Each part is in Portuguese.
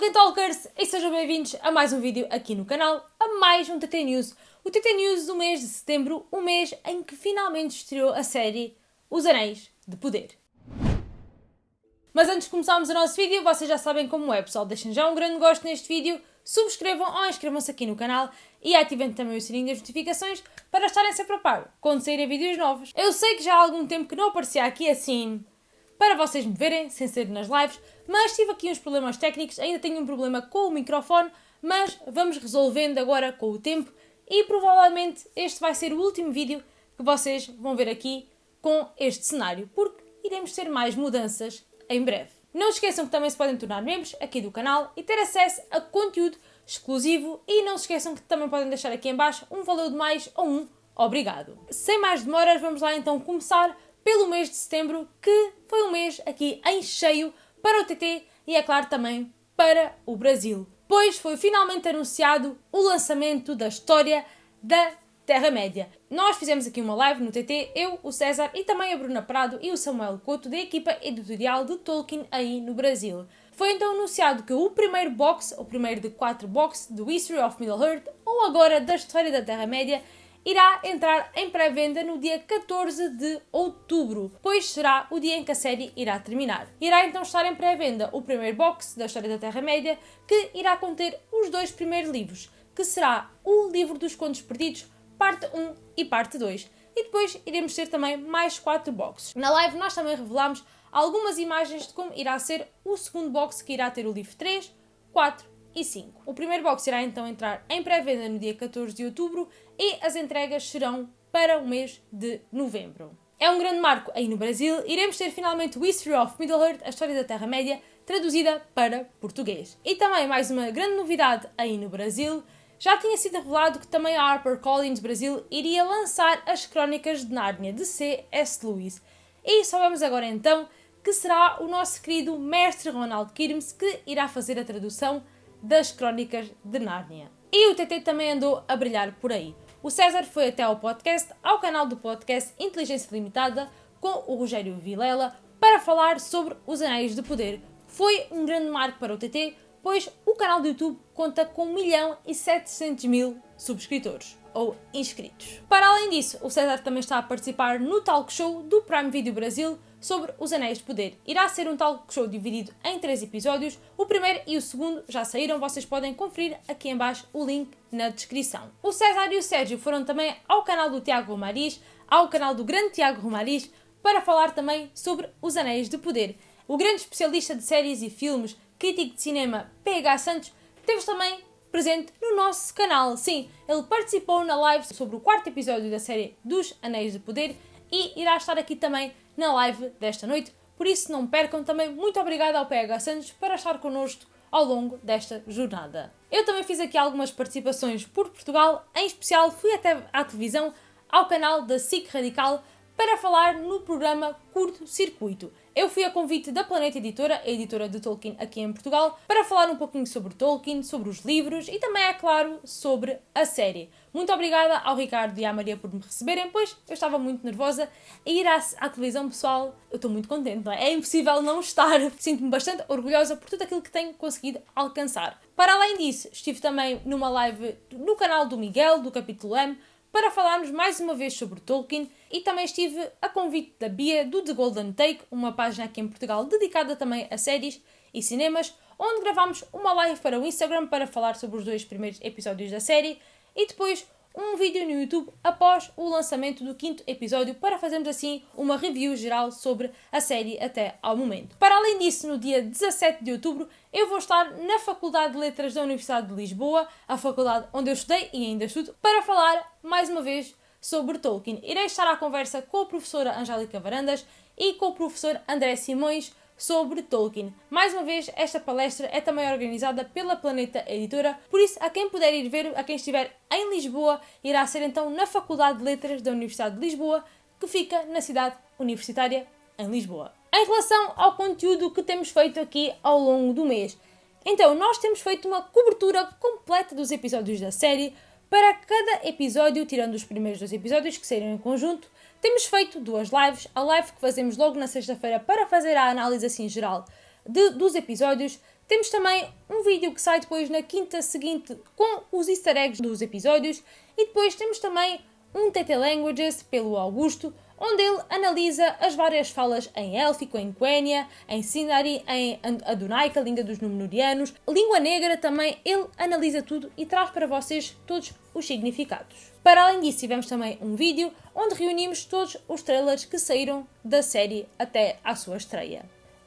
Tolkien Talkers e sejam bem-vindos a mais um vídeo aqui no canal, a mais um TT News. O TT News do mês de setembro, o mês em que finalmente estreou a série Os Anéis de Poder. Mas antes de começarmos o nosso vídeo, vocês já sabem como é, pessoal. Deixem já um grande gosto neste vídeo, subscrevam ou inscrevam-se aqui no canal e ativem também o sininho das notificações para estarem sempre a par quando saírem vídeos novos. Eu sei que já há algum tempo que não aparecia aqui assim para vocês me verem, sem ser nas lives, mas tive aqui uns problemas técnicos, ainda tenho um problema com o microfone, mas vamos resolvendo agora com o tempo e provavelmente este vai ser o último vídeo que vocês vão ver aqui com este cenário, porque iremos ter mais mudanças em breve. Não esqueçam que também se podem tornar membros aqui do canal e ter acesso a conteúdo exclusivo e não se esqueçam que também podem deixar aqui em baixo um valor de mais ou um obrigado. Sem mais demoras, vamos lá então começar pelo mês de setembro, que foi um mês aqui em cheio para o TT e, é claro, também para o Brasil. Pois foi finalmente anunciado o lançamento da história da Terra-média. Nós fizemos aqui uma live no TT, eu, o César e também a Bruna Prado e o Samuel Couto da equipa editorial de Tolkien aí no Brasil. Foi então anunciado que o primeiro box, o primeiro de quatro boxes do History of Middle-earth, ou agora da História da Terra-média, irá entrar em pré-venda no dia 14 de outubro, pois será o dia em que a série irá terminar. Irá então estar em pré-venda o primeiro box da História da Terra-média, que irá conter os dois primeiros livros, que será o Livro dos Contos Perdidos, parte 1 e parte 2. E depois iremos ter também mais quatro boxes. Na live nós também revelamos algumas imagens de como irá ser o segundo box que irá ter o livro 3, 4 e 5. O primeiro box irá então entrar em pré-venda no dia 14 de outubro e as entregas serão para o mês de novembro. É um grande marco aí no Brasil, iremos ter finalmente o History of Middle-earth, a história da Terra-média, traduzida para português. E também mais uma grande novidade aí no Brasil, já tinha sido revelado que também a HarperCollins Brasil iria lançar as Crónicas de Nárnia de C.S. Lewis. E sabemos agora então que será o nosso querido mestre Ronald Kirmes que irá fazer a tradução das Crónicas de Nárnia. E o TT também andou a brilhar por aí. O César foi até ao podcast, ao canal do podcast Inteligência Limitada, com o Rogério Vilela, para falar sobre os Anéis de Poder. Foi um grande marco para o TT, pois o canal do YouTube conta com 1 milhão e 700 mil subscritores ou inscritos. Para além disso, o César também está a participar no talk show do Prime Video Brasil sobre os Anéis de Poder. Irá ser um talk show dividido em três episódios. O primeiro e o segundo já saíram, vocês podem conferir aqui em baixo o link na descrição. O César e o Sérgio foram também ao canal do Tiago Romariz, ao canal do grande Tiago Romariz, para falar também sobre os Anéis de Poder. O grande especialista de séries e filmes, crítico de cinema PH Santos, teve também presente no nosso canal. Sim, ele participou na live sobre o quarto episódio da série dos Anéis de Poder e irá estar aqui também na live desta noite. Por isso, não percam também. Muito obrigada ao PH Santos para estar connosco ao longo desta jornada. Eu também fiz aqui algumas participações por Portugal, em especial fui até à televisão, ao canal da SIC Radical, para falar no programa Curto Circuito. Eu fui a convite da Planeta Editora, a editora de Tolkien aqui em Portugal, para falar um pouquinho sobre Tolkien, sobre os livros e também, é claro, sobre a série. Muito obrigada ao Ricardo e à Maria por me receberem, pois eu estava muito nervosa a ir à, à televisão, pessoal. Eu estou muito contente, não é? É impossível não estar. Sinto-me bastante orgulhosa por tudo aquilo que tenho conseguido alcançar. Para além disso, estive também numa live no canal do Miguel, do capítulo M, para falarmos mais uma vez sobre Tolkien e também estive a convite da Bia do The Golden Take, uma página aqui em Portugal dedicada também a séries e cinemas, onde gravámos uma live para o Instagram para falar sobre os dois primeiros episódios da série e depois um vídeo no YouTube após o lançamento do quinto episódio para fazermos assim uma review geral sobre a série até ao momento. Para além disso, no dia 17 de outubro, eu vou estar na Faculdade de Letras da Universidade de Lisboa, a faculdade onde eu estudei e ainda estudo, para falar mais uma vez sobre Tolkien. Irei estar à conversa com a professora Angélica Varandas e com o professor André Simões sobre Tolkien. Mais uma vez, esta palestra é também organizada pela Planeta Editora, por isso, a quem puder ir ver, a quem estiver em Lisboa, irá ser então na Faculdade de Letras da Universidade de Lisboa, que fica na cidade universitária em Lisboa. Em relação ao conteúdo que temos feito aqui ao longo do mês, então nós temos feito uma cobertura completa dos episódios da série. Para cada episódio, tirando os primeiros dois episódios que saíram em conjunto, temos feito duas lives, a live que fazemos logo na sexta-feira para fazer a análise assim geral de, dos episódios. Temos também um vídeo que sai depois na quinta seguinte com os easter eggs dos episódios e depois temos também um TT Languages pelo Augusto, onde ele analisa as várias falas em élfico, em Quenya, em Sindari, em Adunaica, língua dos Númenóreanos, língua negra também, ele analisa tudo e traz para vocês todos os significados. Para além disso, tivemos também um vídeo onde reunimos todos os trailers que saíram da série até à sua estreia.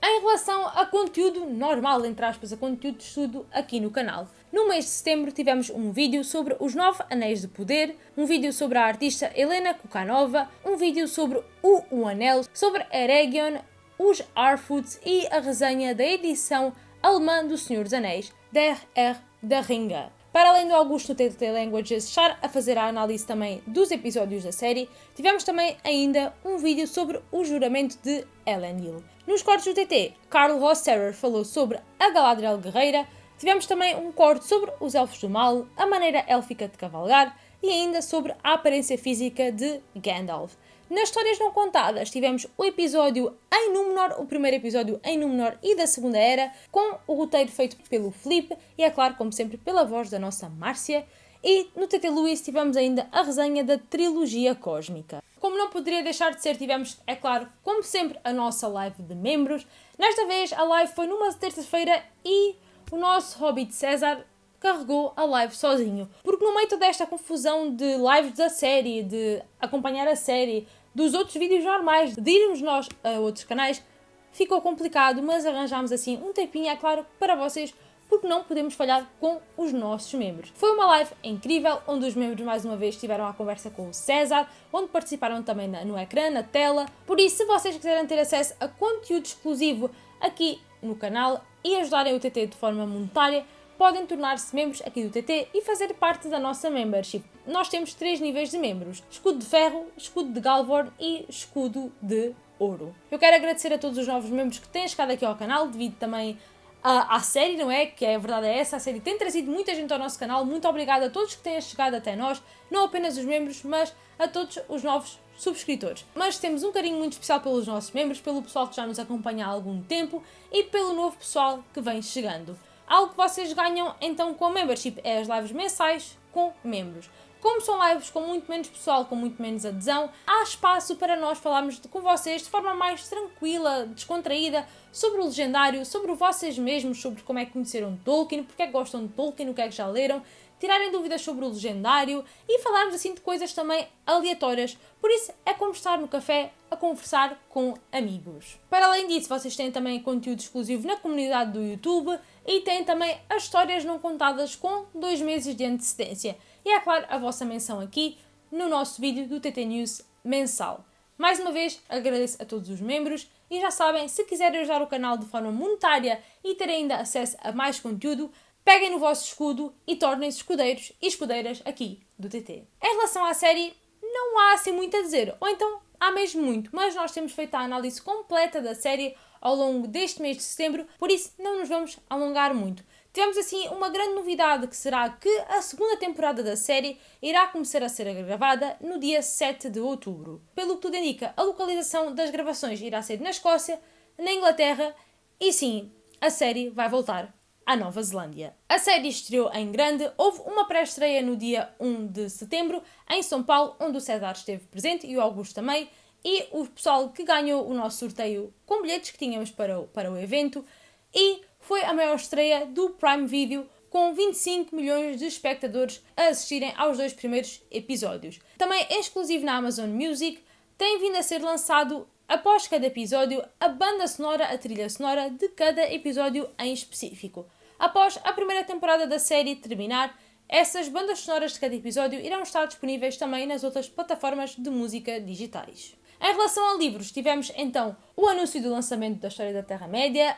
Em relação a conteúdo normal, entre aspas, a conteúdo de estudo aqui no canal. No mês de setembro tivemos um vídeo sobre os nove anéis de poder, um vídeo sobre a artista Helena Kukanova, um vídeo sobre o Um Anel, sobre Eregion, os Arfoots e a resenha da edição alemã do Senhor dos Anéis, Der R. da Ringa. Para além do Augusto TTT Languages estar a fazer a análise também dos episódios da série, tivemos também ainda um vídeo sobre o juramento de Ellen Hill. Nos cortes do TT, Carl Rosserer falou sobre a Galadriel Guerreira, tivemos também um corte sobre os Elfos do Mal, a maneira élfica de cavalgar e ainda sobre a aparência física de Gandalf. Nas histórias não contadas, tivemos o episódio em Númenor, o primeiro episódio em Númenor e da Segunda Era, com o roteiro feito pelo Felipe e, é claro, como sempre, pela voz da nossa Márcia. E no TT Luís tivemos ainda a resenha da trilogia cósmica. Como não poderia deixar de ser, tivemos, é claro, como sempre, a nossa live de membros. Nesta vez a live foi numa terça-feira e o nosso Hobbit César carregou a live sozinho. Porque no meio toda esta confusão de lives da série, de acompanhar a série, dos outros vídeos normais, de irmos nós a outros canais, ficou complicado, mas arranjámos assim um tempinho, é claro, para vocês, porque não podemos falhar com os nossos membros. Foi uma live incrível, onde os membros mais uma vez tiveram a conversa com o César, onde participaram também no ecrã, na tela. Por isso, se vocês quiserem ter acesso a conteúdo exclusivo aqui no canal e ajudarem o TT de forma monetária, podem tornar-se membros aqui do TT e fazer parte da nossa membership. Nós temos três níveis de membros: escudo de ferro, escudo de Galvorn e escudo de ouro. Eu quero agradecer a todos os novos membros que têm chegado aqui ao canal, devido também à, à série, não é? Que é a verdade é essa, a série tem trazido muita gente ao nosso canal. Muito obrigada a todos que têm chegado até nós, não apenas os membros, mas a todos os novos subscritores. Mas temos um carinho muito especial pelos nossos membros, pelo pessoal que já nos acompanha há algum tempo e pelo novo pessoal que vem chegando. Algo que vocês ganham então com a membership é as lives mensais com membros. Como são lives com muito menos pessoal, com muito menos adesão, há espaço para nós falarmos com vocês de forma mais tranquila, descontraída, sobre o legendário, sobre vocês mesmos, sobre como é que conheceram Tolkien, porque é que gostam de Tolkien, o que é que já leram, tirarem dúvidas sobre o legendário e falarmos assim de coisas também aleatórias. Por isso é como estar no café a conversar com amigos. Para além disso, vocês têm também conteúdo exclusivo na comunidade do YouTube e têm também as histórias não contadas com dois meses de antecedência. E é claro, a vossa menção aqui no nosso vídeo do TT News mensal. Mais uma vez, agradeço a todos os membros e já sabem, se quiserem ajudar o canal de forma monetária e ter ainda acesso a mais conteúdo, peguem no vosso escudo e tornem-se escudeiros e escudeiras aqui do TT. Em relação à série, não há assim muito a dizer, ou então há mesmo muito, mas nós temos feito a análise completa da série ao longo deste mês de setembro, por isso não nos vamos alongar muito. Tivemos assim uma grande novidade que será que a segunda temporada da série irá começar a ser gravada no dia 7 de outubro. Pelo que tudo indica, a localização das gravações irá ser na Escócia, na Inglaterra e sim, a série vai voltar à Nova Zelândia. A série estreou em grande, houve uma pré-estreia no dia 1 de setembro em São Paulo, onde o César esteve presente e o Augusto também, e o pessoal que ganhou o nosso sorteio com bilhetes que tínhamos para o, para o evento, e foi a maior estreia do Prime Video, com 25 milhões de espectadores a assistirem aos dois primeiros episódios. Também exclusivo na Amazon Music, tem vindo a ser lançado após cada episódio, a banda sonora, a trilha sonora de cada episódio em específico. Após a primeira temporada da série terminar, essas bandas sonoras de cada episódio irão estar disponíveis também nas outras plataformas de música digitais. Em relação a livros, tivemos então o anúncio do lançamento da História da Terra-média,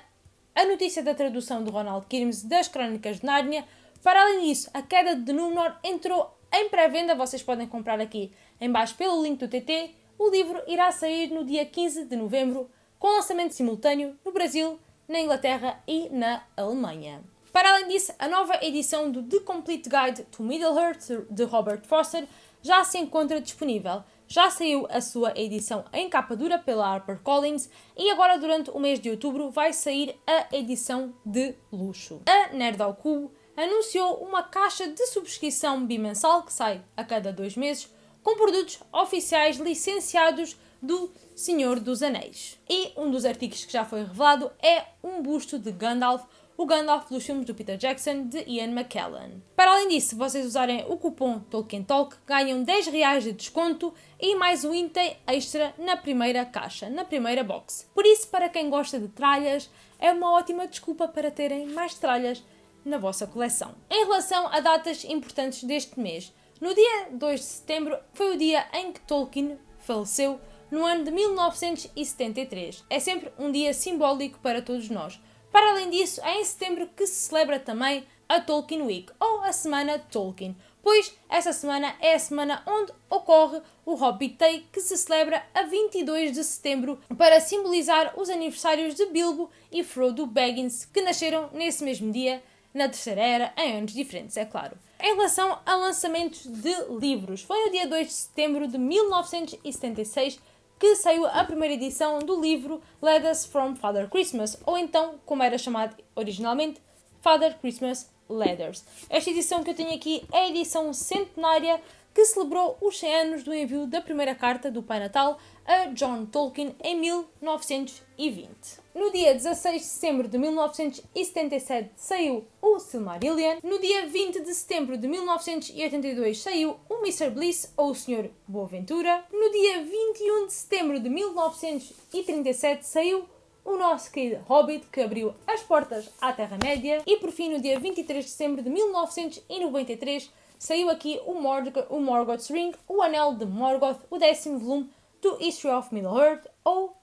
a notícia da tradução de Ronald Kirmes das Crónicas de Nárnia. Para além disso, a queda de Númenor entrou em pré-venda, vocês podem comprar aqui embaixo pelo link do TT o livro irá sair no dia 15 de novembro, com lançamento simultâneo no Brasil, na Inglaterra e na Alemanha. Para além disso, a nova edição do The Complete Guide to Middle-earth de Robert Foster já se encontra disponível. Já saiu a sua edição em capa dura pela HarperCollins e agora durante o mês de outubro vai sair a edição de luxo. A Nerd ao Cubo anunciou uma caixa de subscrição bimensal que sai a cada dois meses com produtos oficiais licenciados do Senhor dos Anéis. E um dos artigos que já foi revelado é um busto de Gandalf o Gandalf dos filmes do Peter Jackson de Ian McKellen. Para além disso, se vocês usarem o cupom Tolkien Talk, ganham 10 reais de desconto e mais um item extra na primeira caixa, na primeira box. Por isso, para quem gosta de tralhas, é uma ótima desculpa para terem mais tralhas na vossa coleção. Em relação a datas importantes deste mês, no dia 2 de setembro foi o dia em que Tolkien faleceu no ano de 1973. É sempre um dia simbólico para todos nós para além disso, é em setembro que se celebra também a Tolkien Week, ou a Semana Tolkien, pois essa semana é a semana onde ocorre o Hobbit Day, que se celebra a 22 de setembro para simbolizar os aniversários de Bilbo e Frodo Baggins, que nasceram nesse mesmo dia, na Terceira Era, em anos diferentes, é claro. Em relação a lançamentos de livros, foi no dia 2 de setembro de 1976 que saiu a primeira edição do livro Letters from Father Christmas, ou então, como era chamado originalmente, Father Christmas Letters. Esta edição que eu tenho aqui é a edição centenária que celebrou os 100 anos do envio da primeira carta do Pai Natal a John Tolkien em 1920. No dia 16 de setembro de 1977 saiu o Silmarillion. No dia 20 de setembro de 1982 saiu o Mr. Bliss ou o Sr. Boaventura. No dia 21 de setembro de 1937 saiu o nosso querido Hobbit, que abriu as portas à Terra-média. E por fim, no dia 23 de setembro de 1993, saiu aqui o, o Morgoth's Ring, o Anel de Morgoth, o décimo volume do History of Middle-earth ou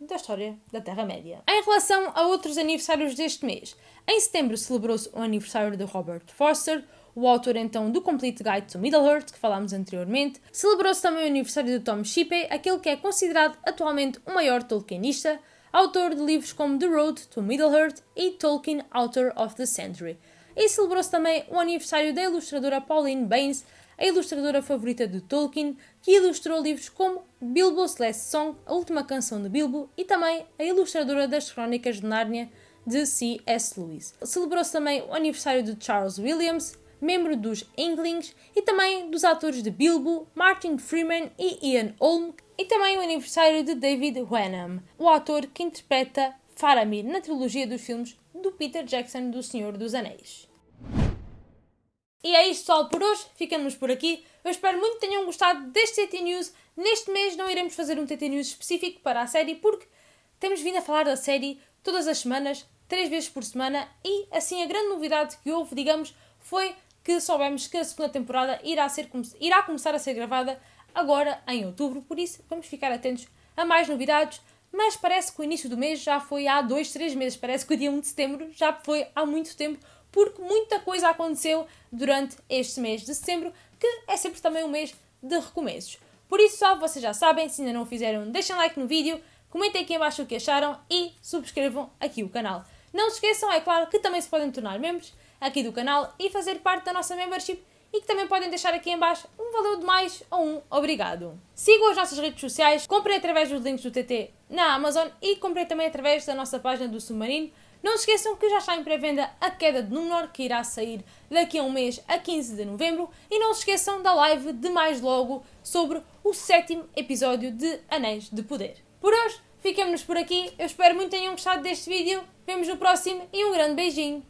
da história da Terra-média. Em relação a outros aniversários deste mês, em setembro celebrou-se o aniversário de Robert Forster, o autor então do Complete Guide to Middle-earth, que falámos anteriormente. Celebrou-se também o aniversário de Tom Shippey, aquele que é considerado atualmente o maior Tolkienista, autor de livros como The Road to Middle-earth e Tolkien Author of the Century. E celebrou-se também o aniversário da ilustradora Pauline Baines, a ilustradora favorita de Tolkien, que ilustrou livros como Bilbo's Last Song, a última canção de Bilbo, e também a ilustradora das Crónicas de Nárnia, de C.S. Lewis. Celebrou-se também o aniversário de Charles Williams, membro dos Inklings, e também dos atores de Bilbo, Martin Freeman e Ian Holm, e também o aniversário de David Wenham, o ator que interpreta Faramir na trilogia dos filmes do Peter Jackson do Senhor dos Anéis. E é isto só por hoje, ficamos por aqui. Eu espero muito que tenham gostado deste TT News. Neste mês não iremos fazer um TT News específico para a série, porque temos vindo a falar da série todas as semanas, três vezes por semana, e assim a grande novidade que houve, digamos, foi que soubemos que a segunda temporada irá, ser, irá começar a ser gravada agora em outubro, por isso vamos ficar atentos a mais novidades. Mas parece que o início do mês já foi há dois, três meses. Parece que o dia 1 de setembro já foi há muito tempo porque muita coisa aconteceu durante este mês de setembro, que é sempre também um mês de recomeços. Por isso, só vocês já sabem, se ainda não o fizeram, deixem like no vídeo, comentem aqui embaixo o que acharam e subscrevam aqui o canal. Não se esqueçam, é claro, que também se podem tornar membros aqui do canal e fazer parte da nossa membership e que também podem deixar aqui embaixo um valor de mais ou um obrigado. Sigam as nossas redes sociais, comprem através dos links do TT na Amazon e comprem também através da nossa página do Submarino não se esqueçam que já está em pré-venda a Queda de Númenor, que irá sair daqui a um mês, a 15 de novembro. E não se esqueçam da live de mais logo sobre o sétimo episódio de Anéis de Poder. Por hoje, ficamos por aqui. Eu espero muito que tenham gostado deste vídeo. Vemos no próximo e um grande beijinho.